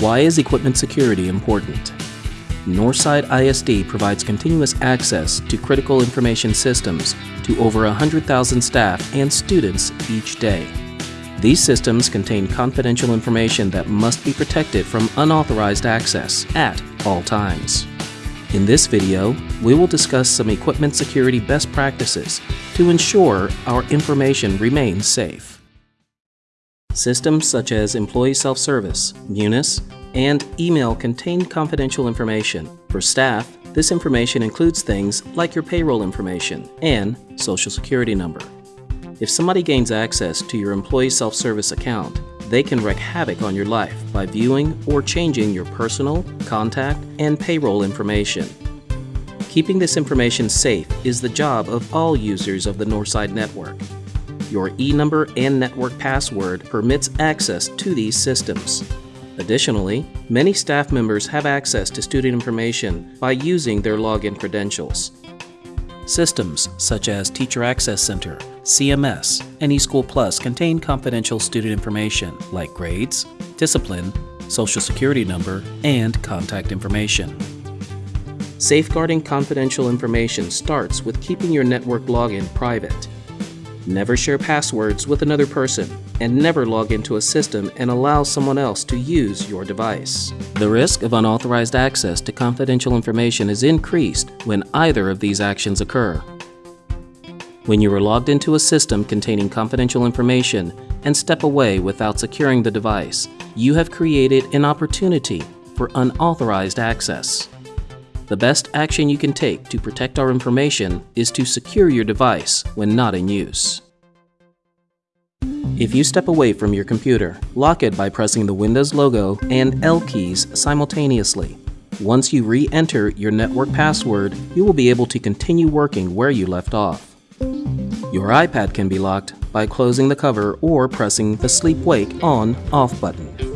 Why is equipment security important? Northside ISD provides continuous access to critical information systems to over 100,000 staff and students each day. These systems contain confidential information that must be protected from unauthorized access at all times. In this video, we will discuss some equipment security best practices to ensure our information remains safe. Systems such as Employee Self-Service, Munis, and email contain confidential information. For staff, this information includes things like your payroll information and social security number. If somebody gains access to your employee self-service account, they can wreak havoc on your life by viewing or changing your personal, contact, and payroll information. Keeping this information safe is the job of all users of the Northside network. Your e-number and network password permits access to these systems. Additionally, many staff members have access to student information by using their login credentials. Systems such as Teacher Access Center, CMS, and eSchool Plus contain confidential student information like grades, discipline, social security number, and contact information. Safeguarding confidential information starts with keeping your network login private. Never share passwords with another person, and never log into a system and allow someone else to use your device. The risk of unauthorized access to confidential information is increased when either of these actions occur. When you are logged into a system containing confidential information and step away without securing the device, you have created an opportunity for unauthorized access. The best action you can take to protect our information is to secure your device when not in use. If you step away from your computer, lock it by pressing the Windows logo and L keys simultaneously. Once you re-enter your network password, you will be able to continue working where you left off. Your iPad can be locked by closing the cover or pressing the sleep-wake on-off button.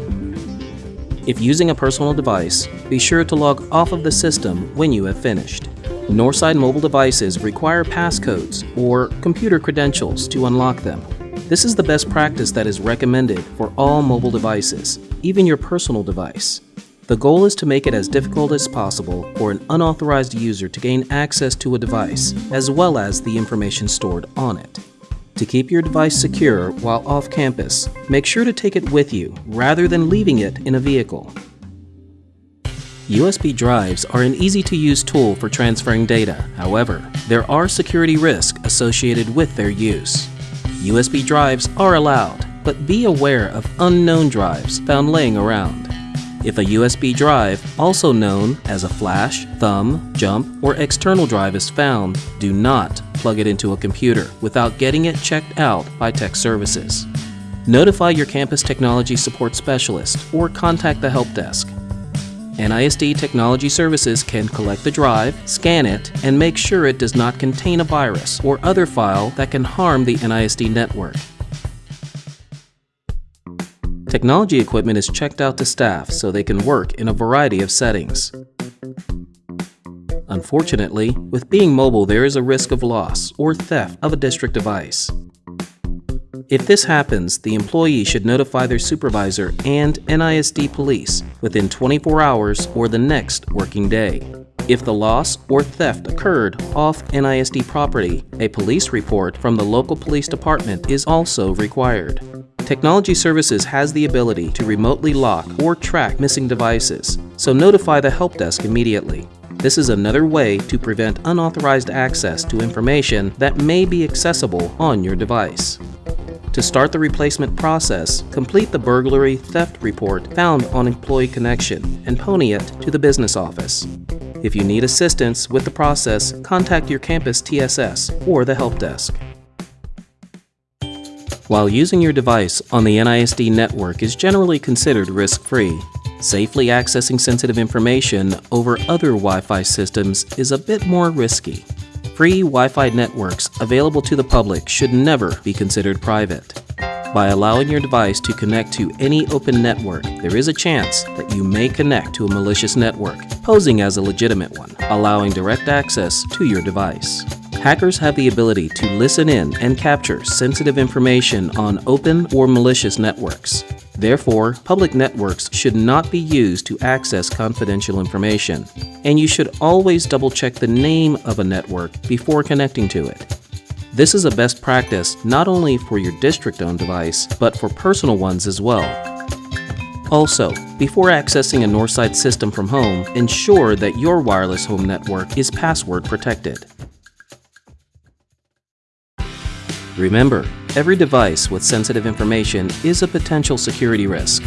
If using a personal device, be sure to log off of the system when you have finished. Northside mobile devices require passcodes or computer credentials to unlock them. This is the best practice that is recommended for all mobile devices, even your personal device. The goal is to make it as difficult as possible for an unauthorized user to gain access to a device, as well as the information stored on it. To keep your device secure while off campus, make sure to take it with you rather than leaving it in a vehicle. USB drives are an easy-to-use tool for transferring data. However, there are security risks associated with their use. USB drives are allowed, but be aware of unknown drives found laying around. If a USB drive, also known as a flash, thumb, jump, or external drive is found, do not plug it into a computer without getting it checked out by tech services. Notify your campus technology support specialist or contact the help desk. NISD Technology Services can collect the drive, scan it, and make sure it does not contain a virus or other file that can harm the NISD network. Technology equipment is checked out to staff so they can work in a variety of settings. Unfortunately, with being mobile there is a risk of loss or theft of a district device. If this happens, the employee should notify their supervisor and NISD police within 24 hours or the next working day. If the loss or theft occurred off NISD property, a police report from the local police department is also required. Technology Services has the ability to remotely lock or track missing devices, so notify the help desk immediately. This is another way to prevent unauthorized access to information that may be accessible on your device. To start the replacement process, complete the burglary theft report found on Employee Connection and pony it to the business office. If you need assistance with the process, contact your campus TSS or the help desk. While using your device on the NISD network is generally considered risk-free, safely accessing sensitive information over other Wi-Fi systems is a bit more risky. Free Wi-Fi networks available to the public should never be considered private. By allowing your device to connect to any open network, there is a chance that you may connect to a malicious network, posing as a legitimate one, allowing direct access to your device. Hackers have the ability to listen in and capture sensitive information on open or malicious networks. Therefore, public networks should not be used to access confidential information, and you should always double check the name of a network before connecting to it. This is a best practice not only for your district-owned device, but for personal ones as well. Also, before accessing a Northside system from home, ensure that your wireless home network is password protected. Remember, every device with sensitive information is a potential security risk.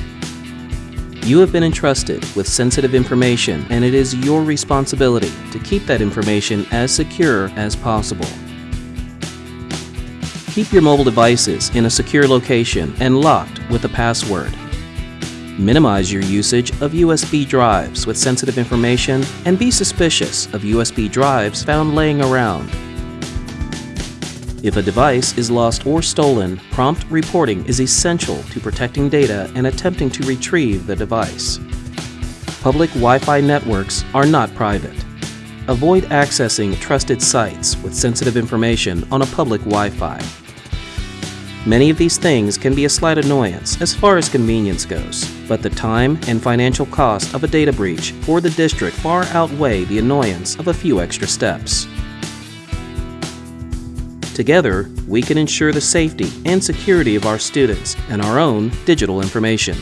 You have been entrusted with sensitive information and it is your responsibility to keep that information as secure as possible. Keep your mobile devices in a secure location and locked with a password. Minimize your usage of USB drives with sensitive information and be suspicious of USB drives found laying around. If a device is lost or stolen, prompt reporting is essential to protecting data and attempting to retrieve the device. Public Wi-Fi networks are not private. Avoid accessing trusted sites with sensitive information on a public Wi-Fi. Many of these things can be a slight annoyance as far as convenience goes, but the time and financial cost of a data breach for the district far outweigh the annoyance of a few extra steps. Together, we can ensure the safety and security of our students and our own digital information.